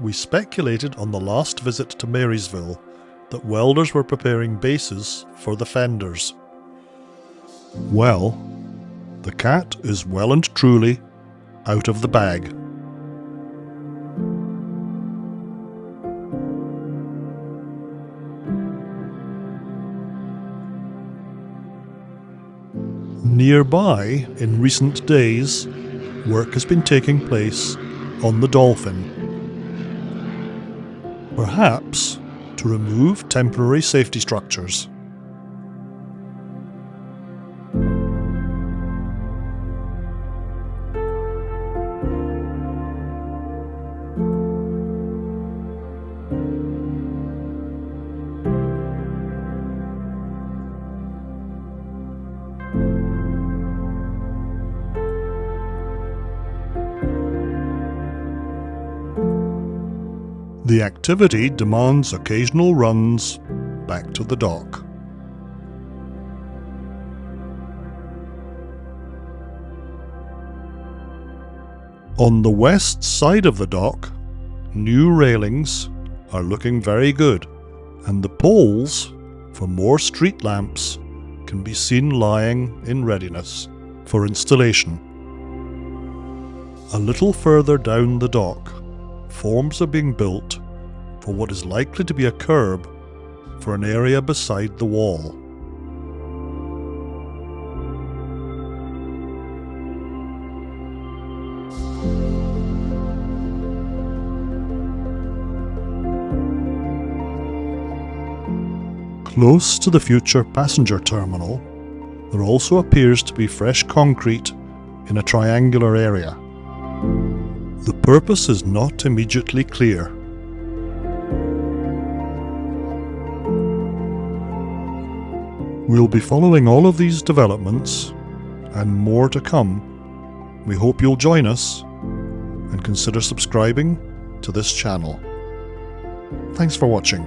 we speculated on the last visit to Marysville that welders were preparing bases for the fenders. Well, the cat is well and truly out of the bag. Nearby, in recent days, work has been taking place on the Dolphin. Perhaps to remove temporary safety structures. The activity demands occasional runs back to the dock. On the west side of the dock, new railings are looking very good, and the poles for more street lamps can be seen lying in readiness for installation. A little further down the dock, forms are being built for what is likely to be a curb for an area beside the wall. Close to the future passenger terminal, there also appears to be fresh concrete in a triangular area. Purpose is not immediately clear. We'll be following all of these developments and more to come. We hope you'll join us and consider subscribing to this channel. Thanks for watching.